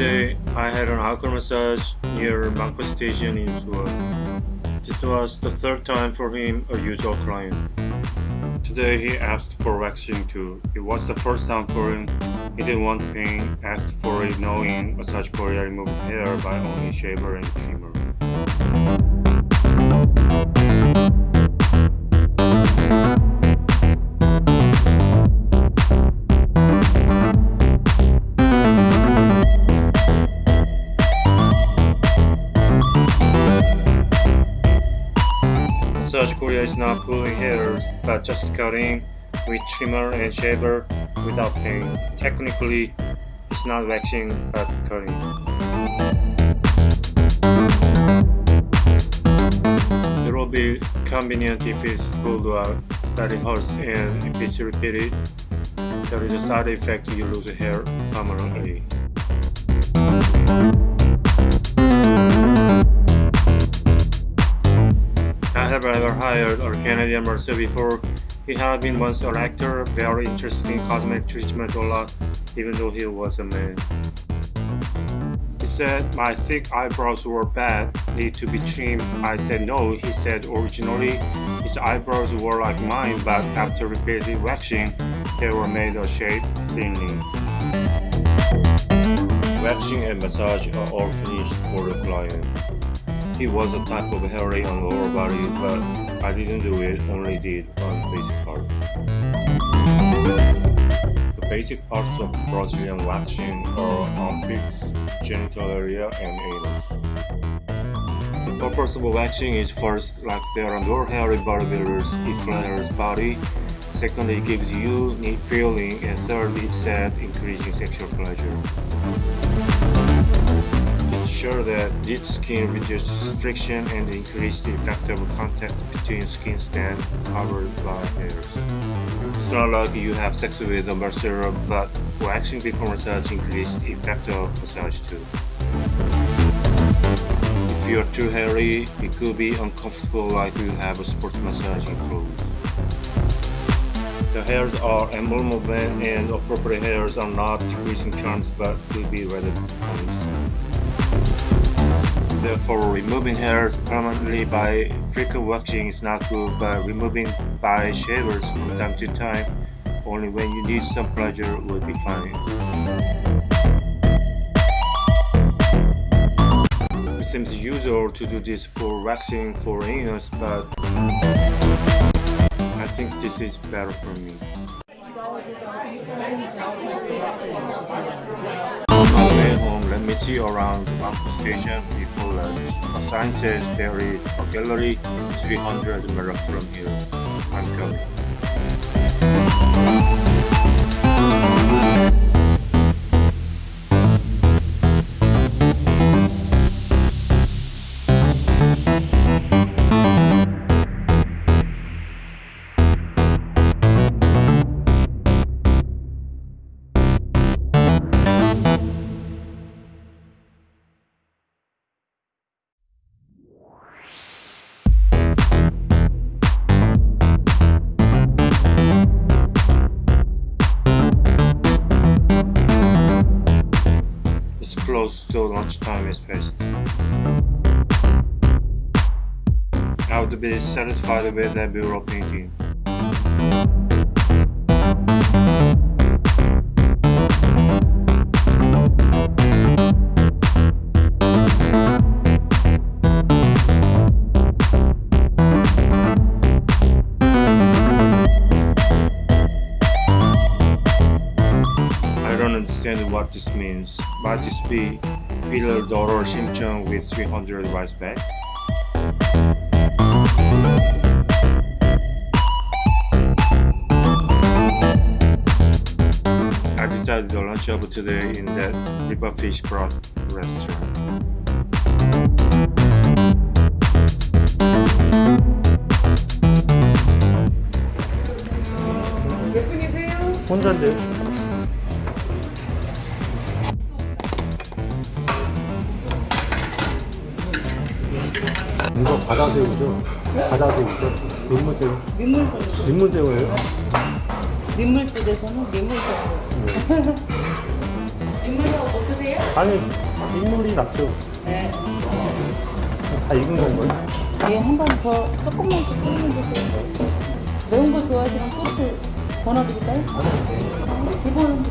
Today, I had an outcall massage near Mangpo Station in Seoul. This was the third time for him, a usual client. Today, he asked for waxing too. It was the first time for him. He didn't want pain, asked for it knowing Massage Korea removes hair by only shaver and trimmer. Massage Korea is not pulling hairs, but just cutting with trimmer and shaver without pain. Technically, it's not waxing, but cutting. It will be convenient if it's pulled out, but it hurts and if it's repeated, there is a side effect you lose hair permanently. Have ever hired a Canadian mercer before. He had been once an actor, very interested in cosmetic treatment a lot, even though he was a man. He said my thick eyebrows were bad, need to be trimmed. I said no. He said originally his eyebrows were like mine, but after repeated waxing, they were made a shape thinly. Waxing and massage are all finished for the client. He was a type of hairy on lower body, but I didn't do it, only did on basic part. The basic parts of Brazilian waxing are armpits, genital area, and anus. The purpose of waxing is first, like there are no hairy bodybuilders, it flatters body. Second, it gives you neat feeling, and third, it said increasing sexual pleasure ensure that deep skin reduces friction and increase the effect of contact between skin stand covered by hairs. It's not like you have sex with a masseuse, but waxing before massage increases the effect of massage too. If you are too hairy, it could be uncomfortable like you have a sports massage clothes. The hairs are animal movement and appropriate hairs are not decreasing charms but will be rather Therefore, removing hairs permanently by frequent waxing is not good, but removing by shavers from time to time, only when you need some pleasure, will be fine. It seems usual to do this for waxing for anus, but I think this is better for me. Let me see around Mangpo Station before lunch. A sign says there is a gallery 300 meters from here. I'm coming. It's close to lunchtime is passed. I would be satisfied with that mural painting. understand what this means. Might this be filler daughter Simpson with 300 rice bags? I decided to lunch over today in that river fish broth restaurant. 혼자인데 이거 바다새우죠? 바다새우죠? 민물새우? 민물새우. 민물새우예요? 민물집에서는 민물새우. 민물새우 못 드세요? 아니 민물이 낫죠. 네. 다 익은 건가요? 예, 한 번 더 조금만 더 끓이면 되세요. 매운 거 좋아하시면 소스 더 넣어드릴까요? 기본